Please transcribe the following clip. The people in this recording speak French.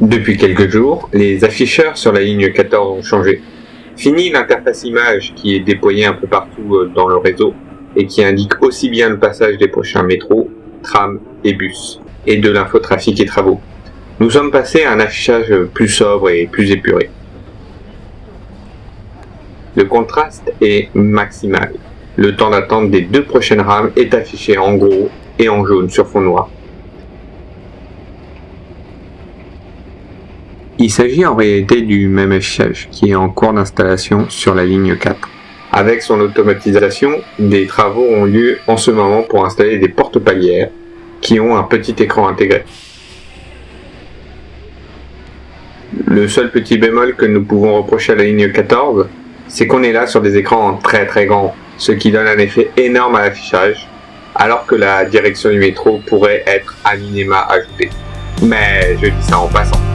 Depuis quelques jours, les afficheurs sur la ligne 14 ont changé. Fini l'interface image qui est déployée un peu partout euh, dans le réseau et qui indique aussi bien le passage des prochains métros, trams et bus, et de l'infotrafic et travaux. Nous sommes passés à un affichage plus sobre et plus épuré. Le contraste est maximal. Le temps d'attente des deux prochaines rames est affiché en gros et en jaune sur fond noir. Il s'agit en réalité du même affichage qui est en cours d'installation sur la ligne 4. Avec son automatisation, des travaux ont lieu en ce moment pour installer des portes palières qui ont un petit écran intégré. Le seul petit bémol que nous pouvons reprocher à la ligne 14, c'est qu'on est là sur des écrans très très grands ce qui donne un effet énorme à l'affichage, alors que la direction du métro pourrait être à minima ajoutée. Mais je dis ça en passant.